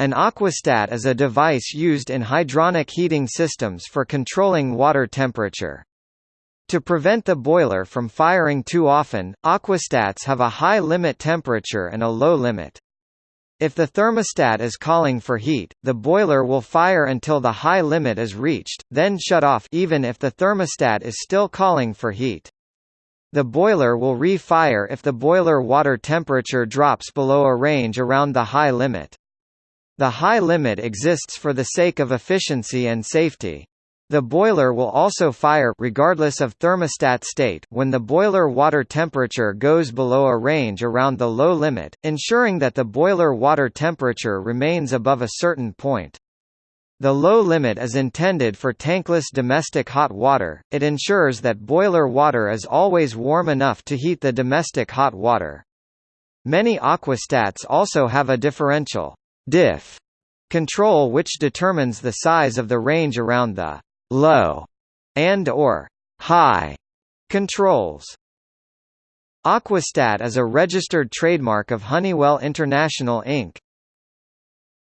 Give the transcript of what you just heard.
An aquastat is a device used in hydronic heating systems for controlling water temperature. To prevent the boiler from firing too often, aquastats have a high limit temperature and a low limit. If the thermostat is calling for heat, the boiler will fire until the high limit is reached, then shut off even if the thermostat is still calling for heat. The boiler will re-fire if the boiler water temperature drops below a range around the high limit. The high limit exists for the sake of efficiency and safety. The boiler will also fire regardless of thermostat state when the boiler water temperature goes below a range around the low limit, ensuring that the boiler water temperature remains above a certain point. The low limit is intended for tankless domestic hot water, it ensures that boiler water is always warm enough to heat the domestic hot water. Many aquastats also have a differential diff control which determines the size of the range around the low and or high controls. Aquastat is a registered trademark of Honeywell International Inc.